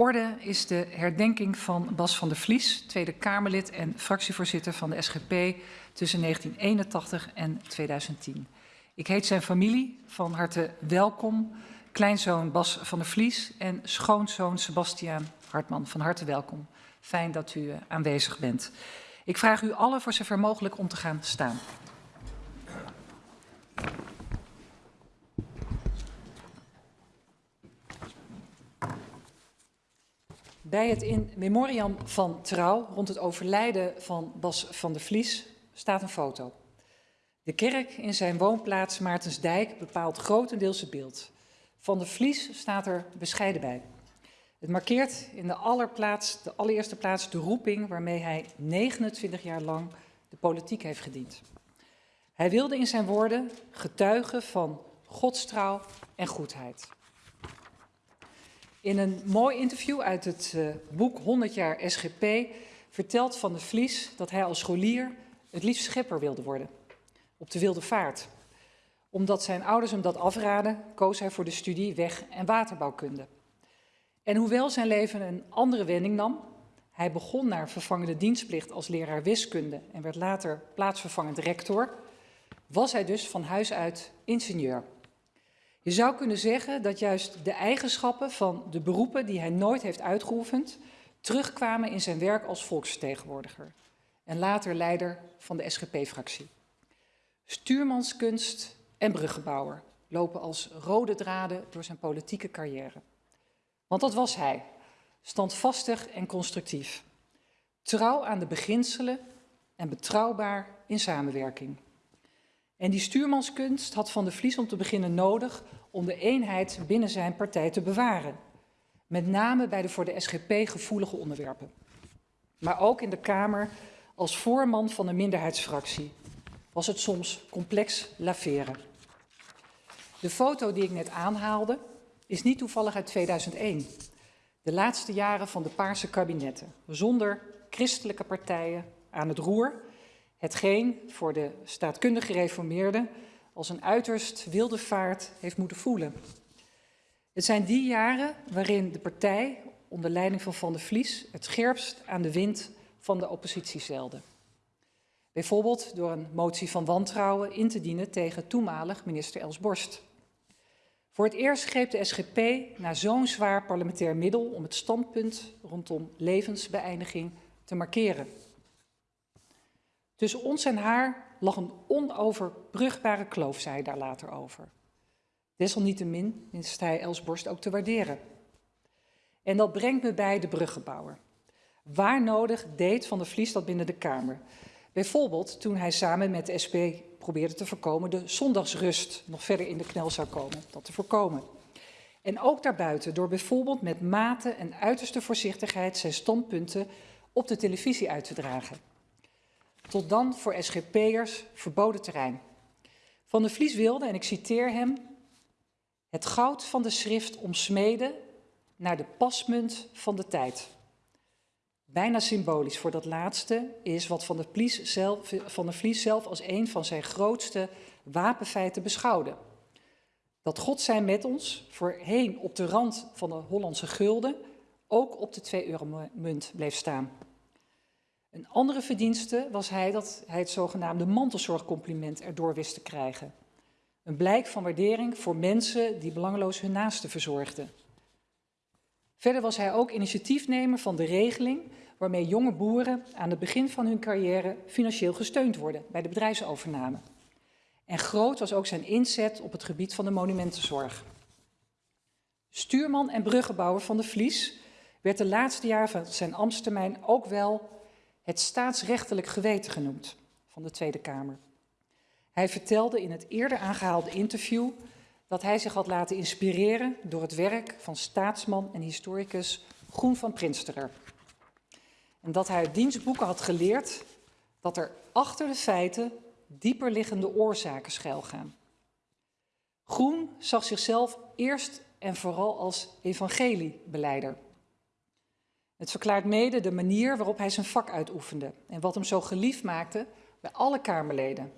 orde is de herdenking van Bas van der Vlies, Tweede Kamerlid en fractievoorzitter van de SGP tussen 1981 en 2010. Ik heet zijn familie van harte welkom, kleinzoon Bas van der Vlies en schoonzoon Sebastiaan Hartman van harte welkom. Fijn dat u eh, aanwezig bent. Ik vraag u allen voor zover mogelijk om te gaan staan. Bij het in memoriam van Trouw rond het overlijden van Bas van der Vlies staat een foto. De kerk in zijn woonplaats Maartensdijk bepaalt grotendeels het beeld. Van der Vlies staat er bescheiden bij. Het markeert in de, allerplaats, de allereerste plaats de roeping waarmee hij 29 jaar lang de politiek heeft gediend. Hij wilde in zijn woorden getuigen van godstrouw en goedheid. In een mooi interview uit het uh, boek 100 jaar SGP vertelt Van der Vlies dat hij als scholier het liefst schepper wilde worden. Op de wilde vaart. Omdat zijn ouders hem dat afraden, koos hij voor de studie weg- en waterbouwkunde. En hoewel zijn leven een andere wending nam, hij begon naar vervangende dienstplicht als leraar wiskunde en werd later plaatsvervangend rector, was hij dus van huis uit ingenieur. Je zou kunnen zeggen dat juist de eigenschappen van de beroepen die hij nooit heeft uitgeoefend, terugkwamen in zijn werk als volksvertegenwoordiger en later leider van de SGP-fractie. Stuurmanskunst en bruggenbouwer lopen als rode draden door zijn politieke carrière. Want dat was hij, standvastig en constructief, trouw aan de beginselen en betrouwbaar in samenwerking. En die stuurmanskunst had Van de Vlies om te beginnen nodig om de eenheid binnen zijn partij te bewaren. Met name bij de voor de SGP gevoelige onderwerpen. Maar ook in de Kamer als voorman van een minderheidsfractie was het soms complex laveren. De foto die ik net aanhaalde is niet toevallig uit 2001. De laatste jaren van de Paarse kabinetten, zonder christelijke partijen aan het roer Hetgeen voor de staatkundig gereformeerden als een uiterst wilde vaart heeft moeten voelen. Het zijn die jaren waarin de partij onder leiding van Van der Vlies het scherpst aan de wind van de oppositie zeilde. Bijvoorbeeld door een motie van wantrouwen in te dienen tegen toenmalig minister Els Borst. Voor het eerst greep de SGP naar zo'n zwaar parlementair middel om het standpunt rondom levensbeëindiging te markeren. Tussen ons en haar lag een onoverbrugbare kloof, zei hij daar later over. Desalniettemin wist hij Elsborst ook te waarderen. En dat brengt me bij de bruggenbouwer. Waar nodig deed Van der Vlies dat binnen de Kamer? Bijvoorbeeld toen hij samen met de SP probeerde te voorkomen de zondagsrust nog verder in de knel zou komen, dat te voorkomen. En ook daarbuiten door bijvoorbeeld met mate en uiterste voorzichtigheid zijn standpunten op de televisie uit te dragen tot dan voor SGP'ers verboden terrein. Van der Vlies wilde, en ik citeer hem, het goud van de schrift omsmeden naar de pasmunt van de tijd. Bijna symbolisch voor dat laatste is wat Van der, Vlies zelf, van zelf als een van zijn grootste wapenfeiten beschouwde. Dat God zijn met ons voorheen op de rand van de Hollandse gulden ook op de 2-euro-munt bleef staan. Een andere verdienste was hij dat hij het zogenaamde mantelzorgcompliment erdoor wist te krijgen. Een blijk van waardering voor mensen die belangeloos hun naasten verzorgden. Verder was hij ook initiatiefnemer van de regeling waarmee jonge boeren aan het begin van hun carrière financieel gesteund worden bij de bedrijfsovername. En groot was ook zijn inzet op het gebied van de monumentenzorg. Stuurman en bruggenbouwer van de Vlies werd de laatste jaren van zijn ambtstermijn ook wel het staatsrechtelijk geweten genoemd van de Tweede Kamer. Hij vertelde in het eerder aangehaalde interview dat hij zich had laten inspireren door het werk van staatsman en historicus Groen van Prinsterer. En dat hij uit dienstboeken had geleerd dat er achter de feiten dieper liggende oorzaken schuilgaan. Groen zag zichzelf eerst en vooral als evangeliebeleider. Het verklaart mede de manier waarop hij zijn vak uitoefende en wat hem zo geliefd maakte bij alle Kamerleden,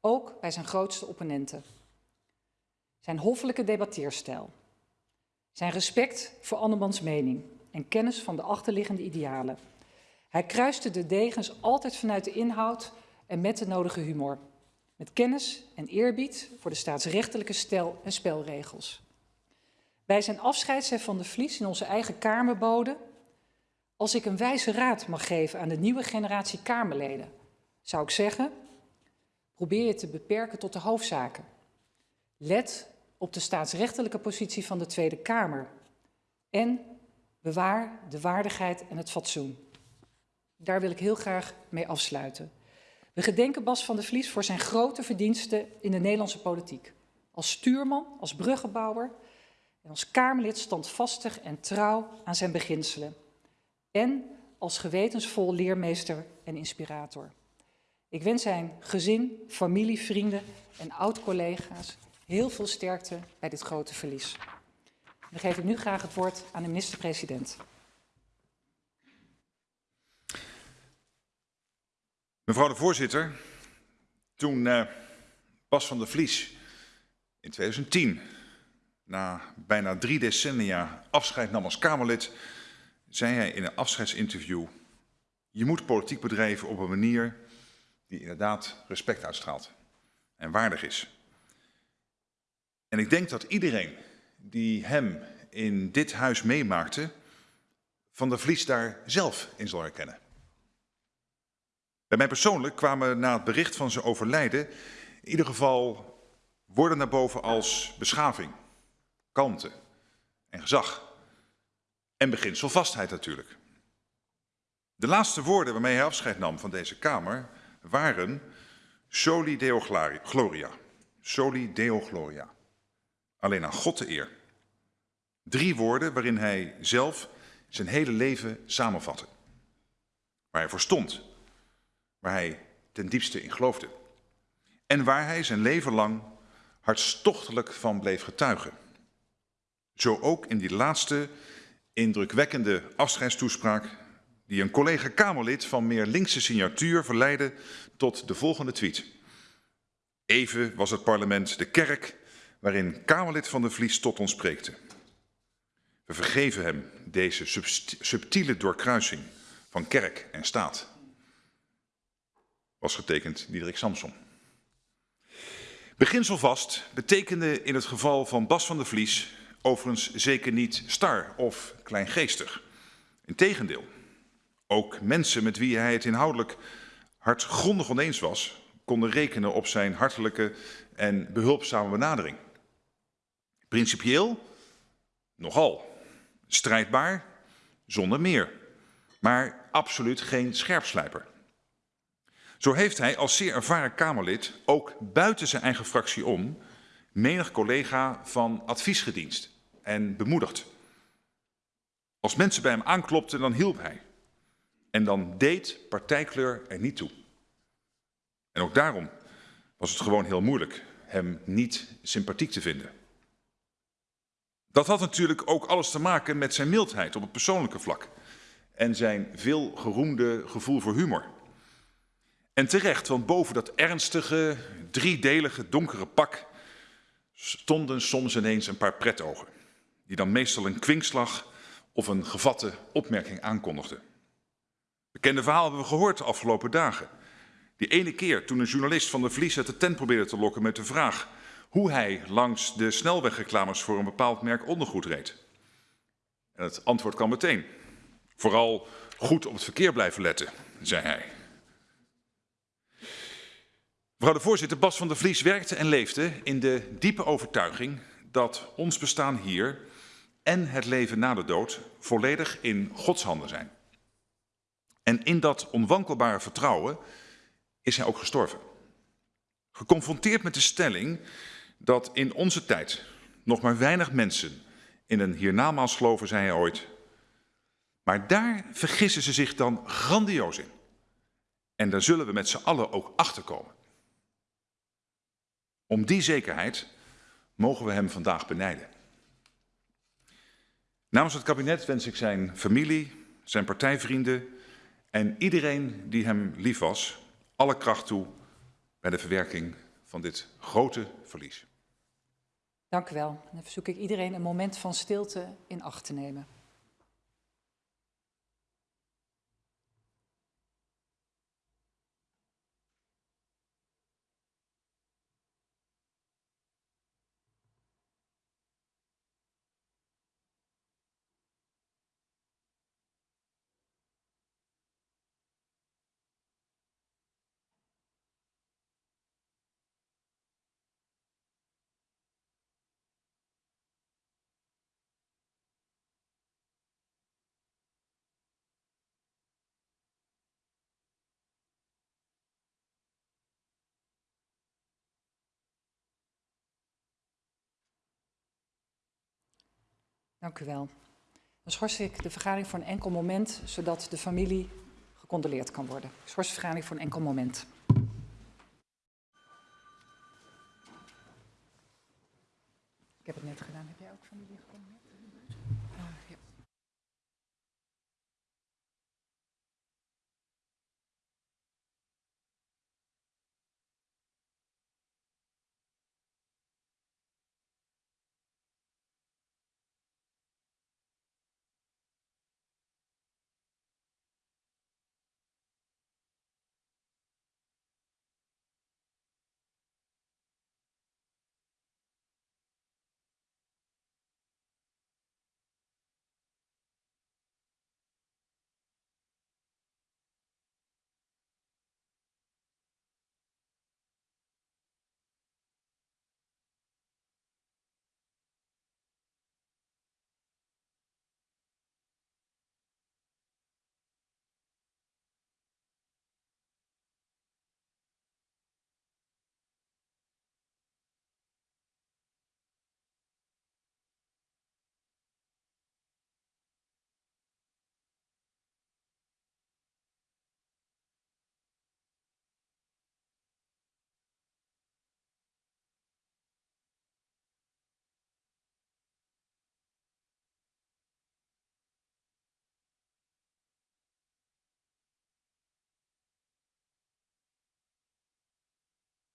ook bij zijn grootste opponenten. Zijn hoffelijke debatteerstijl, zijn respect voor andermans mening en kennis van de achterliggende idealen. Hij kruiste de degens altijd vanuit de inhoud en met de nodige humor. Met kennis en eerbied voor de staatsrechtelijke stel en spelregels. Bij zijn afscheid Van de Vlies in onze eigen Kamerbode... Als ik een wijze raad mag geven aan de nieuwe generatie Kamerleden... zou ik zeggen, probeer je te beperken tot de hoofdzaken. Let op de staatsrechtelijke positie van de Tweede Kamer. En bewaar de waardigheid en het fatsoen. Daar wil ik heel graag mee afsluiten. We gedenken Bas van der Vlies voor zijn grote verdiensten in de Nederlandse politiek. Als stuurman, als bruggenbouwer en als Kamerlid standvastig en trouw aan zijn beginselen. En als gewetensvol leermeester en inspirator. Ik wens zijn gezin, familie, vrienden en oud-collega's heel veel sterkte bij dit grote verlies. Dan geef ik nu graag het woord aan de minister-president. Mevrouw de voorzitter, toen uh, Bas van der Vlies in 2010, na bijna drie decennia afscheid nam als Kamerlid, zei hij in een afscheidsinterview, je moet politiek bedrijven op een manier die inderdaad respect uitstraalt en waardig is. En ik denk dat iedereen die hem in dit huis meemaakte, van der Vlies daar zelf in zal herkennen. Bij mij persoonlijk kwamen na het bericht van zijn overlijden in ieder geval woorden naar boven als beschaving, kalmte en gezag. En beginselvastheid natuurlijk. De laatste woorden waarmee hij afscheid nam van deze Kamer waren Soli Deo Gloria. Soli Deo Gloria. Alleen aan God de eer. Drie woorden waarin hij zelf zijn hele leven samenvatte. Waar hij voor stond. Waar hij ten diepste in geloofde. En waar hij zijn leven lang hartstochtelijk van bleef getuigen. Zo ook in die laatste indrukwekkende afscheidstoespraak die een collega Kamerlid van meer linkse signatuur verleidde tot de volgende tweet. Even was het parlement de kerk waarin Kamerlid van de Vlies tot ons spreekte. We vergeven hem deze subtiele doorkruising van kerk en staat. Was getekend Diederik Samson. Beginselvast betekende in het geval van Bas van der Vlies overigens zeker niet star of kleingeestig. Integendeel, ook mensen met wie hij het inhoudelijk hardgrondig oneens was, konden rekenen op zijn hartelijke en behulpzame benadering. Principieel, nogal. Strijdbaar, zonder meer. Maar absoluut geen scherpslijper. Zo heeft hij als zeer ervaren Kamerlid ook buiten zijn eigen fractie om menig collega van adviesgedienst en bemoedigd. Als mensen bij hem aanklopten, dan hielp hij. En dan deed partijkleur er niet toe. En ook daarom was het gewoon heel moeilijk hem niet sympathiek te vinden. Dat had natuurlijk ook alles te maken met zijn mildheid op het persoonlijke vlak en zijn veel geroemde gevoel voor humor. En terecht, want boven dat ernstige, driedelige, donkere pak stonden soms ineens een paar pretogen, die dan meestal een kwinkslag of een gevatte opmerking aankondigden. Bekende verhaal hebben we gehoord de afgelopen dagen. Die ene keer toen een journalist van de Vlies uit de tent probeerde te lokken met de vraag hoe hij langs de snelwegreclames voor een bepaald merk ondergoed reed. En het antwoord kwam meteen. Vooral goed op het verkeer blijven letten, zei hij. Mevrouw de voorzitter, Bas van der Vlies werkte en leefde in de diepe overtuiging dat ons bestaan hier en het leven na de dood volledig in Gods handen zijn. En in dat onwankelbare vertrouwen is hij ook gestorven. Geconfronteerd met de stelling dat in onze tijd nog maar weinig mensen in een hiernamaals geloven, zei hij ooit. Maar daar vergissen ze zich dan grandioos in. En daar zullen we met z'n allen ook achter komen. Om die zekerheid mogen we hem vandaag benijden. Namens het kabinet wens ik zijn familie, zijn partijvrienden en iedereen die hem lief was, alle kracht toe bij de verwerking van dit grote verlies. Dank u wel. Dan verzoek ik iedereen een moment van stilte in acht te nemen. Dank u wel. Dan schors ik de vergadering voor een enkel moment, zodat de familie gecondoleerd kan worden. Ik schors de vergadering voor een enkel moment. Ik heb het net gedaan. Heb jij ook familie gecondoleerd?